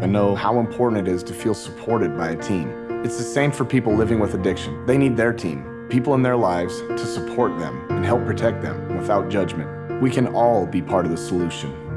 I know how important it is to feel supported by a team. It's the same for people living with addiction. They need their team, people in their lives to support them and help protect them without judgment. We can all be part of the solution.